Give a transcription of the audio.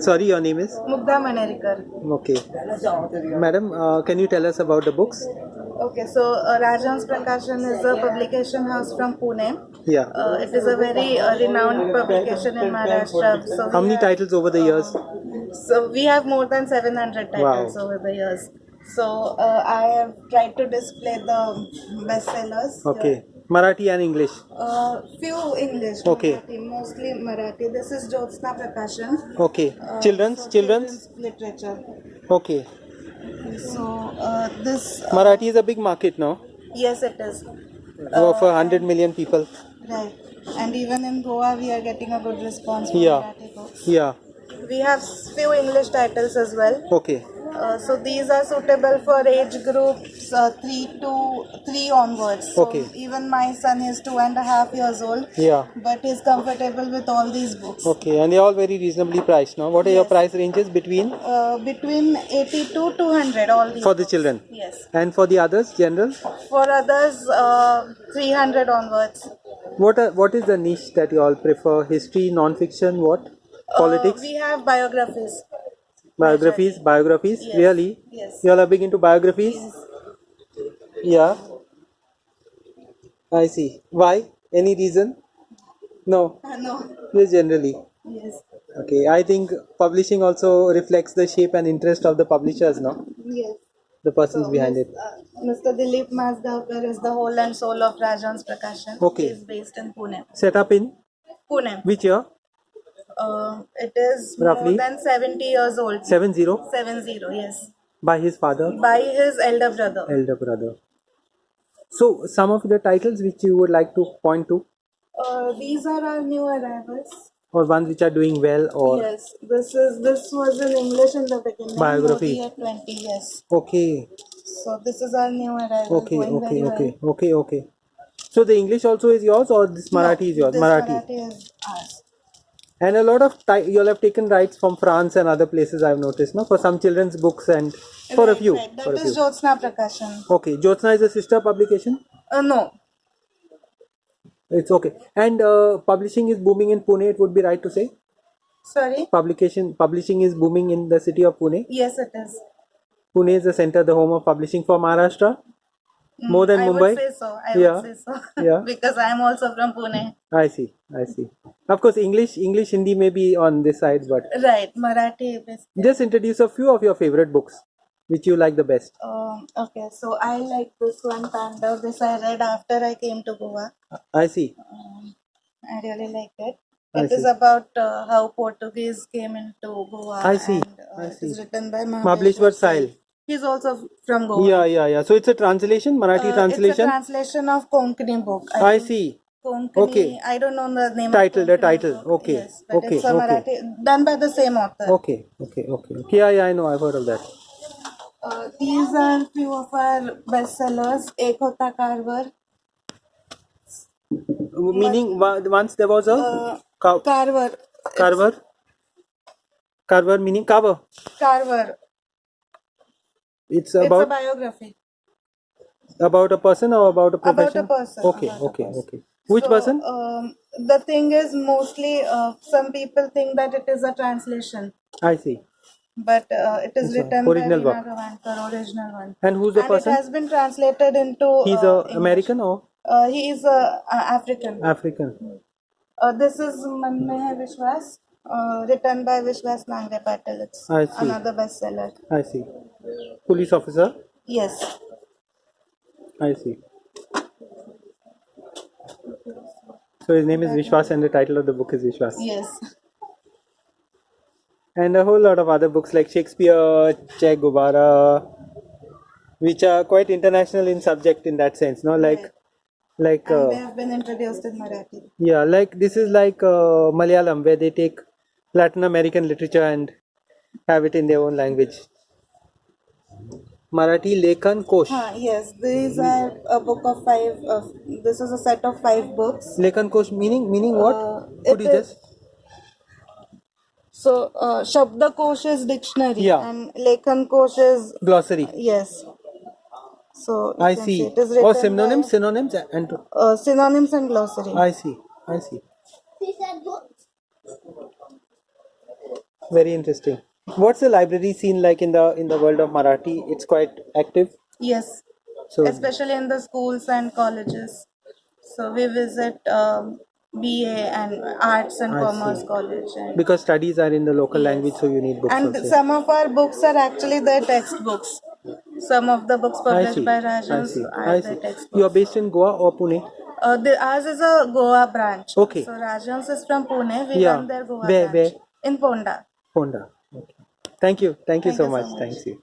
Sorry, your name is? Mugdha Manerikar. Okay. Madam, uh, can you tell us about the books? Okay, so uh, Rajhans Prakashan is a publication house from Pune. Yeah. Uh, it is a very uh, renowned publication in Maharashtra. So How many have- titles over the years? So we have more than 700 titles Wow. over the years. So uh, I have tried to display the bestsellers. Okay. Marathi and English. Uh, few English. Okay. Marathi, mostly Marathi. This is Jyotsna Prakashan. Okay. Uh, Children's? so Children's? literature. Okay. So uh, this, uh, Marathi is a big market now. yes, it is. Of a hundred million people. Right. And even in Goa, we are getting a good response from Yeah. Marathi books. Yeah. We have few English titles as well. Okay. Uh, so these are suitable for age groups uh, three to three onwards. So Okay. Even my son is two and a half years old, Yeah. but he's comfortable with all these books. Okay. And they're all very reasonably priced now. What are your price ranges between Uh, between 80 to 200, all these. for the books. children? Yes. And for the others, general? For others, uh, 300 onwards. What are, what is the niche that you all prefer? History, non-fiction, what? Politics, Uh, we have biographies. Biographies, biographies. Yes. Really? Yes. You all are big into biographies? Yeah. I see. Why? Any reason? No. Uh, no. Just generally. Yes. Okay. I think publishing also reflects the shape and interest of the publishers, no? Yes. The persons behind it. Uh, Mr. Dilip Majgaonkar is the whole and soul of Rajhans Prakashan. Okay. He is based in Pune. Set up in Pune. which year? Uh, it is Roughly? more than 70 years old. 70 70, yes. by his father, By his elder brother. elder brother. So, some of the titles which you would like to point to, Uh, these are our new arrivals. or ones which are doing well, or yes, this is this was in English in the beginning. Biography. At 20, yes. okay, So this is our new arrival. okay, okay, okay, well. okay, okay. So the English also is yours, or this Marathi is yours? Marathi. Marathi is ours. And a lot of ti- you all have taken rights from France and other places. I've noticed, no, for some children's books and for a few, right. for a few. Jyotsna Prakashan. Okay, Jyotsna is a sister publication. Uh, no, It's okay. And uh, publishing is booming in Pune. It would be right to say sorry. publication publishing is booming in the city of Pune. Yes, it is. Pune is the center, the home of publishing for Maharashtra. More than I Mumbai. would say so. I Yeah. would say so. Yeah. because I am also from Pune. I see, I see. Of course, English, English, Hindi may be on this side, but Right, Marathi. bas- just introduce a few of your favorite books, which you like the best. Um, okay, so I like this one, Panda. This I read after I came to Goa. I see. Um, I really like it. I It is see. about uh, how Portuguese came into Goa. I see, And, uh, I see. is written by Mahabaleshwar Sail. He's also from Goa. Yeah, yeah, yeah. So it's a translation, Marathi Uh, It's a translation. translation of Konkani book. I think see. Konkani. Okay. I don't know the name. Title, of the title. book. Okay, Yes, but okay, it's a okay. Marathi done by the same author. Okay, okay, okay. okay. Yeah, yeah, I know. I've heard of that. Uh, these are few of our bestsellers. Ek Hota Carver. Meaning, wa- once there was a Uh, cow- Karwar. carver. Carver meaning cover. Karwar. It's about It's a biography. about a person or about a profession? About a person, Okay, about okay, person. okay. Which So, person? Um, the thing is, mostly uh, some people think that it is a translation, I see. but uh, it is It's written original by. Veena Gavankar, original one. And who's the and person? it has been translated into. He's uh, a English. American or Uh, he is a, a African. African? Uh, this is Man Mein Vishwas, uh, written by Vishwas Nangre Patil. It's I see. another bestseller. I see. Police officer. Yes. I see. So his name is Vishwas, and the title of the book is Vishwas. Yes. And a whole lot of other books like Shakespeare, Che Guevara, which are quite international in subject in that sense. No, like, like And they uh, have been introduced in Marathi. yeah, like this is like uh, Malayalam where they take Latin American literature and have it in their own language. Marathi Lekhan Kosh. Huh, yes, these are a book of five. Of, this is a set of five books. Lekhan Kosh meaning meaning what? Uh, Could you just So, uh, Shabdakosh is dictionary, Yeah. and Lekhan Kosh is glossary? yes. So I can see. It is Or synonyms, synonyms and uh, synonyms and glossary. I see. I see. Very interesting. What's the library scene like in the in the world of Marathi? It's quite active. Yes, So especially in the schools and colleges. So we visit um, BA and Arts and I Commerce see. College. And, because studies are in the local Yes. language, so you need books and also. some of our books are actually the textbooks. Some of the books published by Rajhans are the textbooks. You are based in Goa or Pune? Uh, the, ours is a Goa branch. Okay. So Rajhans is from Pune. We Yeah. run their Goa Where- branch where? in Ponda. Honda. Thank you. Thank you Thank so you so much. much. Thanks you.